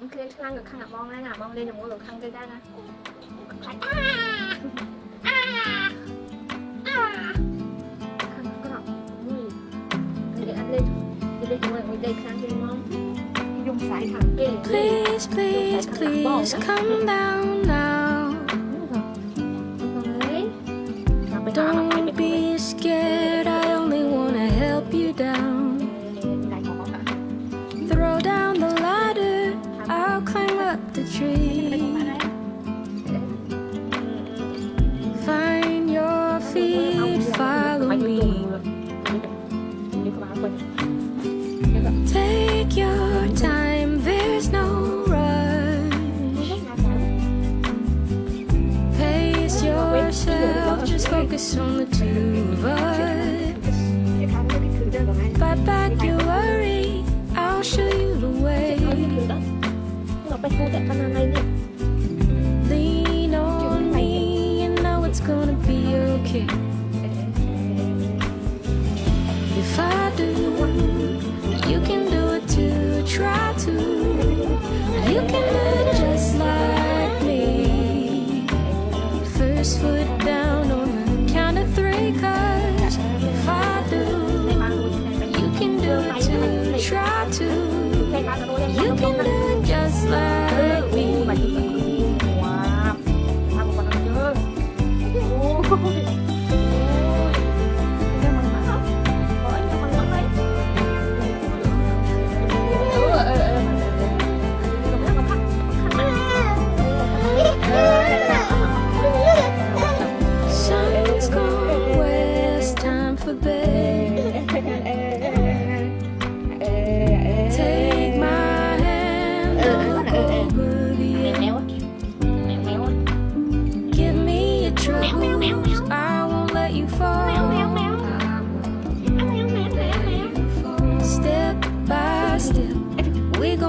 មិនឃ្លានខ្លាំងក៏ខាងអាបងដែរណាអាបងលេងជាមួយលោកខាងគេដែរណាខ្លាចអាអាខាងក្រោកមួយគេអត់លេងគេលេងជាមួយមួយដេកខាងគេមកយំខ្សែខាងគេ Please please please come down now Don't be scared tree. Find your feet, follow me. Take your time, there's no rush. Pace yourself, just focus on the two of us. Fight back your worry, I'll show you the way sampai saya gak pernah main it. Lean on me you know it's gonna be okay. If I do, you can do it too. Try to, you can do it just like me. First foot down on the count of three, cause if I do, you can do it too. Try to.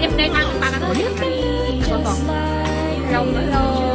em đây mang ba cái thôi. Còn còn. Lòng nữa rồi.